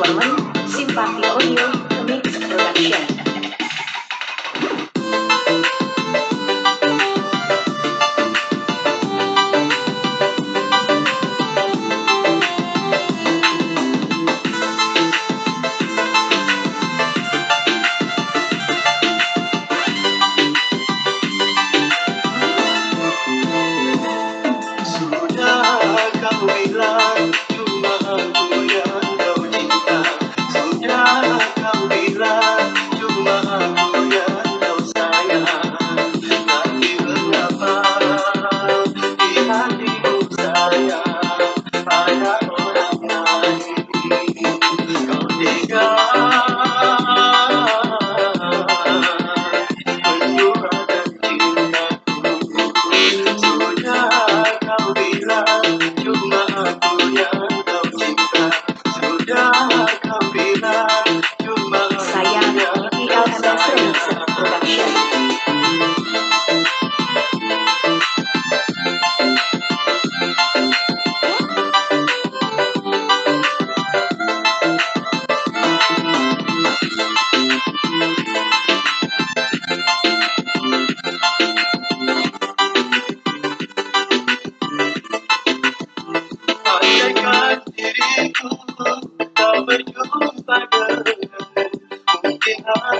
Juan Manuel. Uh -huh.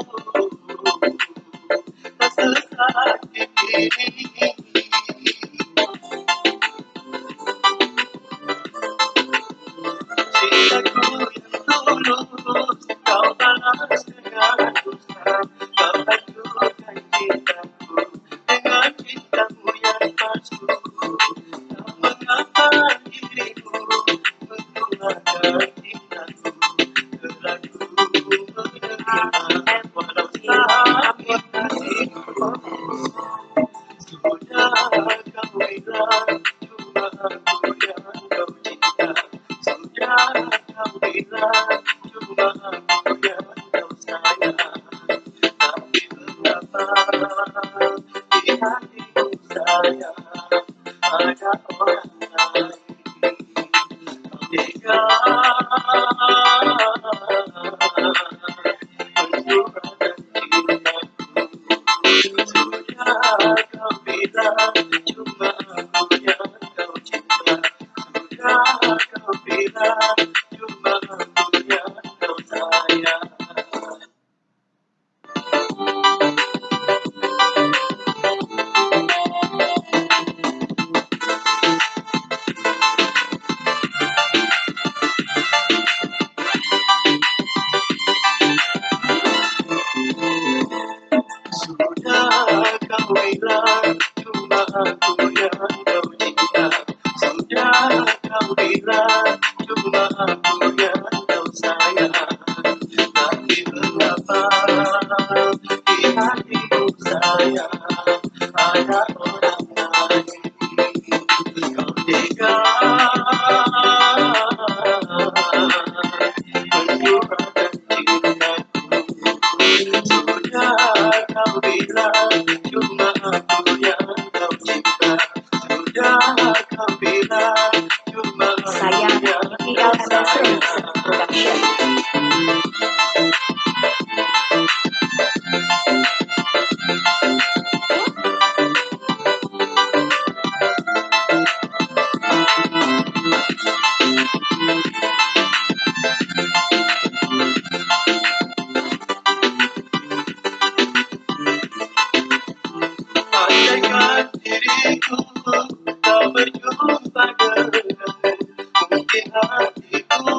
Oh. Sayang Ada orang Tega mencurahkan hatiku